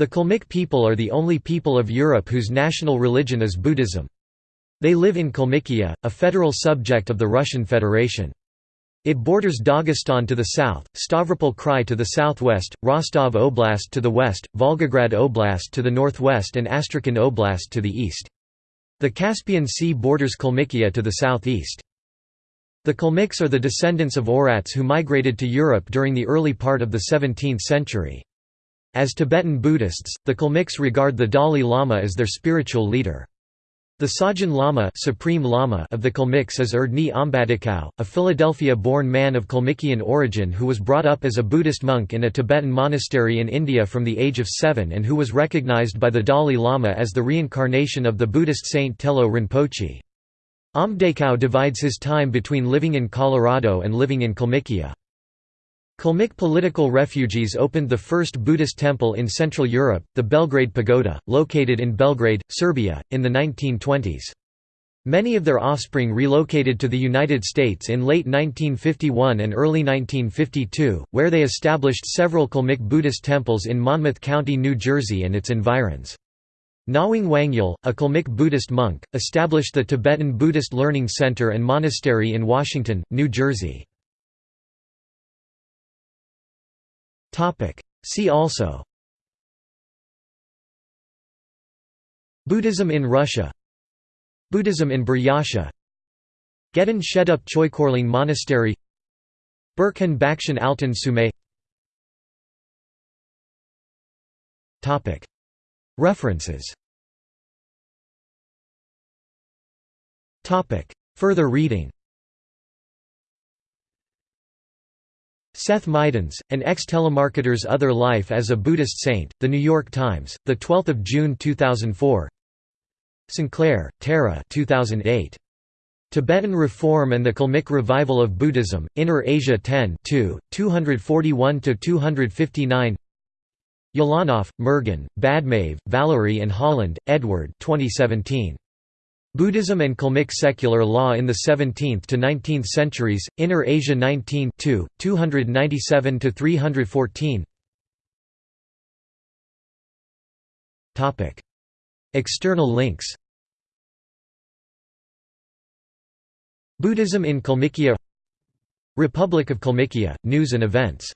The Kalmyk people are the only people of Europe whose national religion is Buddhism. They live in Kalmykia, a federal subject of the Russian Federation. It borders Dagestan to the south, Stavropol Krai to the southwest, Rostov Oblast to the west, Volgograd Oblast to the northwest and Astrakhan Oblast to the east. The Caspian Sea borders Kalmykia to the southeast. The Kalmyks are the descendants of Oirats who migrated to Europe during the early part of the 17th century. As Tibetan Buddhists, the Kalmyks regard the Dalai Lama as their spiritual leader. The Shajin Lama, Supreme Lama of the Kalmyks is Erdne Ombadykow, a Philadelphia-born man of Kalmykian origin who was brought up as a Buddhist monk in a Tibetan monastery in India from the age of seven and who was recognized by the Dalai Lama as the reincarnation of the Buddhist saint Telo Rinpoche. Ombadykow divides his time between living in Colorado and living in Kalmykia. Kalmyk political refugees opened the first Buddhist temple in Central Europe, the Belgrade Pagoda, located in Belgrade, Serbia, in the 1920s. Many of their offspring relocated to the United States in late 1951 and early 1952, where they established several Kalmyk Buddhist temples in Monmouth County, New Jersey and its environs. Nawang Wangyal, a Kalmyk Buddhist monk, established the Tibetan Buddhist Learning Center and Monastery in Washington, New Jersey. See also. Buddhism in Russia. Buddhism in Buryatia. Geden Sheddup Choikorling Monastery. Burkhan Bakshin Altan Sume. References. Further reading Seth Mydans, An Ex-Telemarketer's Other Life as a Buddhist Saint, The New York Times, 12 June 2004 Sinclair, Tara 2008. Tibetan Reform and the Kalmyk Revival of Buddhism, Inner Asia 10 241–259 Ulanov, Mergen, Badmaev, Valerie and Holland, Edward 2017. Buddhism and Kalmyk Secular Law in the 17th to 19th Centuries, Inner Asia 19 297–314 External links. Buddhism in Kalmykia Republic of Kalmykia, news and events